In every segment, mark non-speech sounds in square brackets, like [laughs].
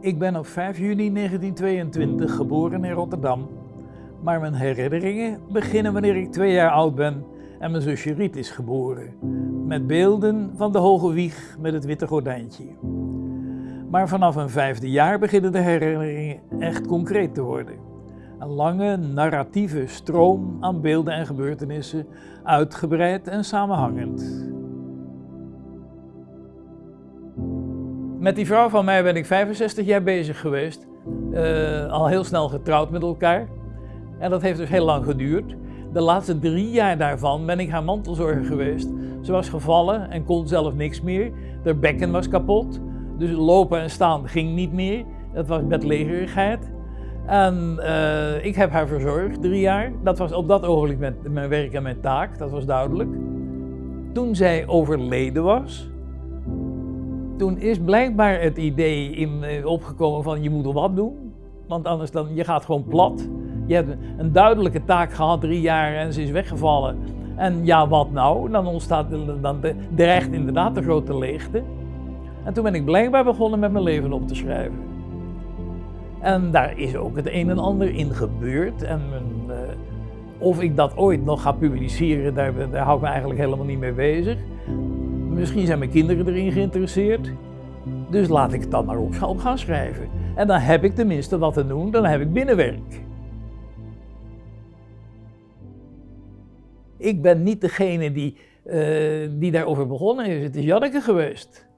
Ik ben op 5 juni 1922 geboren in Rotterdam, maar mijn herinneringen beginnen wanneer ik twee jaar oud ben en mijn zusje Riet is geboren, met beelden van de hoge wieg met het witte gordijntje. Maar vanaf een vijfde jaar beginnen de herinneringen echt concreet te worden. Een lange narratieve stroom aan beelden en gebeurtenissen, uitgebreid en samenhangend. Met die vrouw van mij ben ik 65 jaar bezig geweest. Uh, al heel snel getrouwd met elkaar. En dat heeft dus heel lang geduurd. De laatste drie jaar daarvan ben ik haar mantelzorger geweest. Ze was gevallen en kon zelf niks meer. Haar bekken was kapot. Dus lopen en staan ging niet meer. Dat was bedlegerigheid. En uh, ik heb haar verzorgd drie jaar. Dat was op dat ogenblik mijn werk en mijn taak, dat was duidelijk. Toen zij overleden was, toen is blijkbaar het idee in, eh, opgekomen van je moet er wat doen. Want anders dan, je gaat gewoon plat. Je hebt een duidelijke taak gehad, drie jaar, en ze is weggevallen. En ja, wat nou? Dan ontstaat dan dreigt inderdaad de grote leegte. En toen ben ik blijkbaar begonnen met mijn leven op te schrijven. En daar is ook het een en ander in gebeurd. En uh, of ik dat ooit nog ga publiceren, daar, daar hou ik me eigenlijk helemaal niet mee bezig. Misschien zijn mijn kinderen erin geïnteresseerd. Dus laat ik het dan maar op gaan schrijven. En dan heb ik tenminste wat te doen, dan heb ik binnenwerk. Ik ben niet degene die, uh, die daarover begonnen is. Het is Janneke geweest.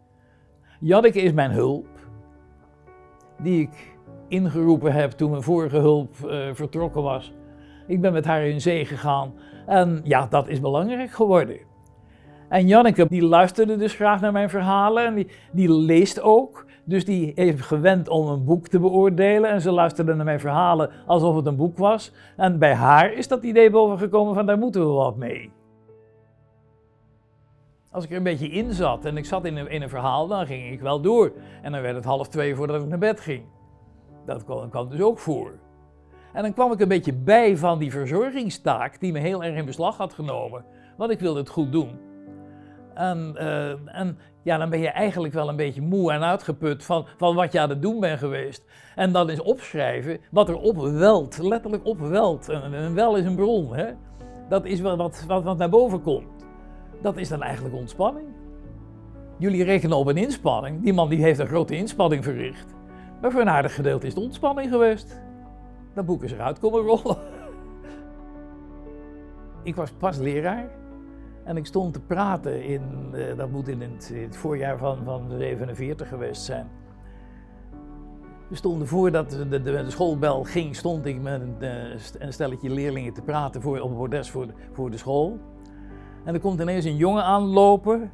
Janneke is mijn hulp, die ik ingeroepen heb toen mijn vorige hulp uh, vertrokken was. Ik ben met haar in zee gegaan en ja, dat is belangrijk geworden. En Janneke die luisterde dus graag naar mijn verhalen en die, die leest ook. Dus die heeft gewend om een boek te beoordelen en ze luisterde naar mijn verhalen alsof het een boek was. En bij haar is dat idee bovengekomen van daar moeten we wat mee. Als ik er een beetje in zat en ik zat in een, verhaal, dan ging ik wel door. En dan werd het half twee voordat ik naar bed ging. Dat kwam dus ook voor. En dan kwam ik een beetje bij van die verzorgingstaak die me heel erg in beslag had genomen. Want ik wilde het goed doen. En, uh, en, ja, dan ben je eigenlijk wel een beetje moe en uitgeput van, van wat je aan het doen bent geweest. En dan is opschrijven wat er opwelt, letterlijk opwelt. En wel is een bron, hè? Dat is wat, wat, wat naar boven komt. Dat is dan eigenlijk ontspanning. Jullie rekenen op een inspanning. Die man die heeft een grote inspanning verricht. Maar voor een aardig gedeelte is het ontspanning geweest. Dat boek is eruit komen rollen. [laughs] Ik was pas leraar en ik stond te praten in, uh, dat moet in het, voorjaar van, van 47 geweest zijn. We stonden voordat de, de, de schoolbel ging, stond ik met een, eh, stelletje leerlingen te praten voor, op een bordes voor voor de school. En er komt ineens een jongen aanlopen,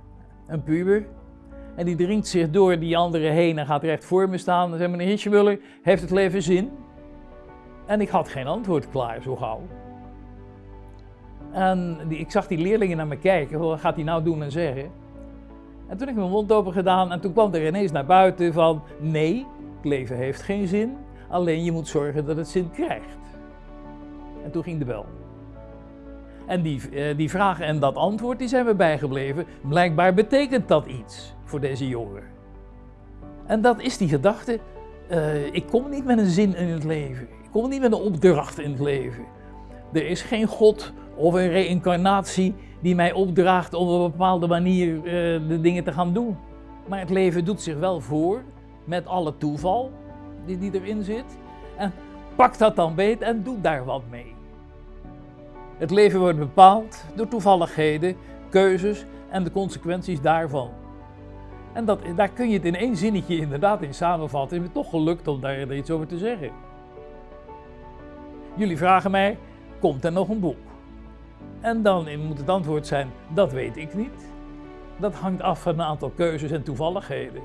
een puber. En die dringt zich door die anderen heen en gaat recht voor me staan. En zegt meneer Hitschemuller, heeft het leven zin? En ik had geen antwoord klaar zo gauw. En die, ik zag die leerlingen naar me kijken, wat gaat hij nou doen en zeggen? En toen heb ik mijn mond open gedaan en toen kwam er ineens naar buiten van, nee, het leven heeft geen zin, alleen je moet zorgen dat het zin krijgt. En toen ging de bel. En die, eh, die vraag en dat antwoord die zijn we bijgebleven. Blijkbaar betekent dat iets voor deze jongen. En dat is die gedachte, uh, ik kom niet met een zin in het leven. Ik kom niet met een opdracht in het leven. Er is geen God of een reïncarnatie die mij opdraagt om op een bepaalde manier uh, de dingen te gaan doen. Maar het leven doet zich wel voor met alle toeval die, die erin zit. En pak dat dan beet en doe daar wat mee. Het leven wordt bepaald door toevalligheden, keuzes en de consequenties daarvan. En dat, daar kun je het in één zinnetje inderdaad in samenvatten. Het is me toch gelukt om daar iets over te zeggen. Jullie vragen mij, komt er nog een boek? En dan moet het antwoord zijn, dat weet ik niet. Dat hangt af van een aantal keuzes en toevalligheden.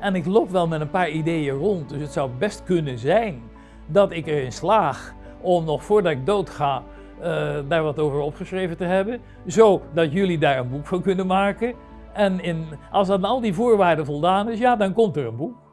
En ik loop wel met een paar ideeën rond, dus het zou best kunnen zijn dat ik erin slaag om nog voordat ik doodga uh, daar wat over opgeschreven te hebben. Zodat jullie daar een boek van kunnen maken. En in, als aan al die voorwaarden voldaan is, ja, dan komt er een boek.